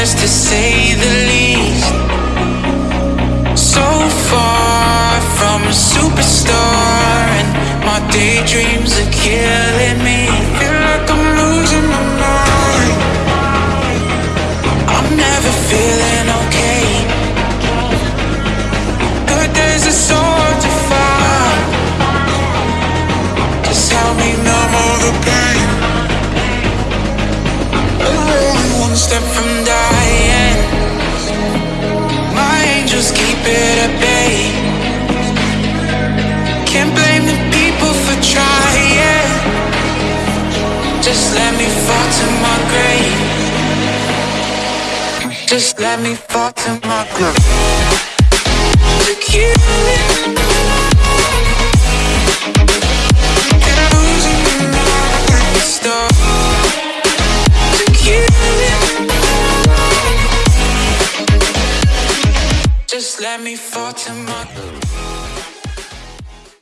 to say the least. So far from a superstar, and my daydreams are one step from dying. My angels keep it at bay. Can't blame the people for trying. Just let me fall to my grave. Just let me fall to my grave. Let me fall to my